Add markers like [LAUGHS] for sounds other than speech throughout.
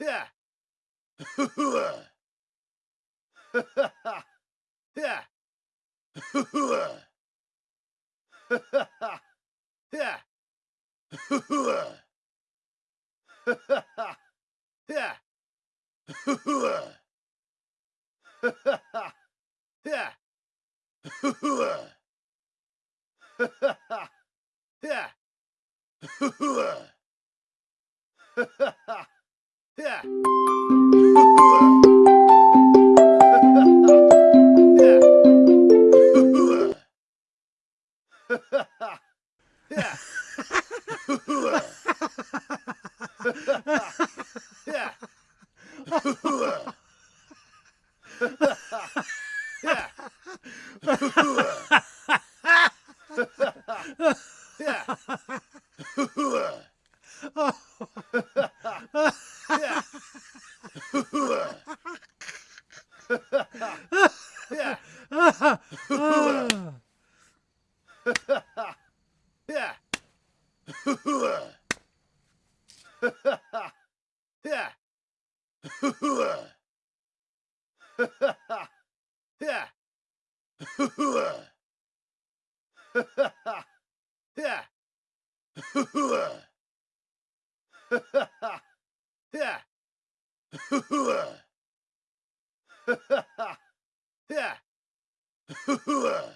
Yeah. Yeah. [LAUGHS] [LAUGHS] [LAUGHS] yeah. [LAUGHS] [LAUGHS] [LAUGHS] yeah. yeah. yeah. yeah. yeah. yeah. Yeah.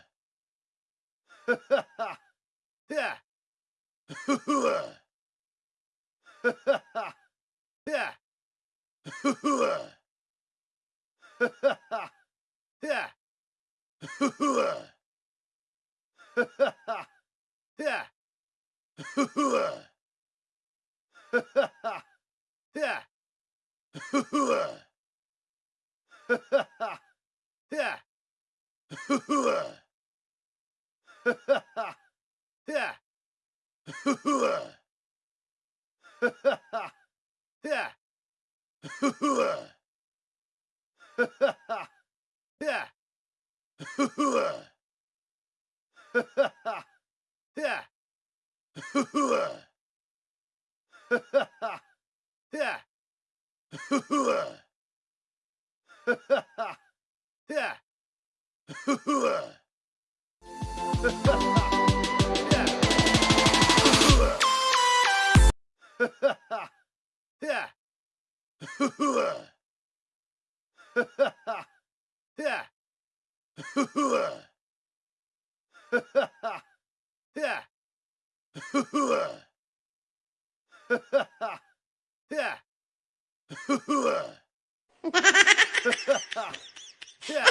[LAUGHS] [LAUGHS] [LAUGHS] yeah. [LAUGHS] [LAUGHS] [LAUGHS] yeah. [LAUGHS] yeah. [LAUGHS] yeah. yeah. [LAUGHS] yeah.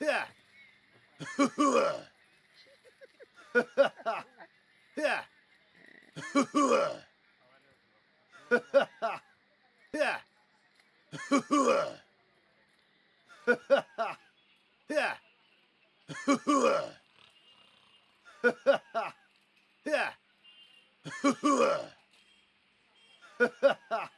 Yeah. [LAUGHS] yeah. [LAUGHS] yeah. [LAUGHS]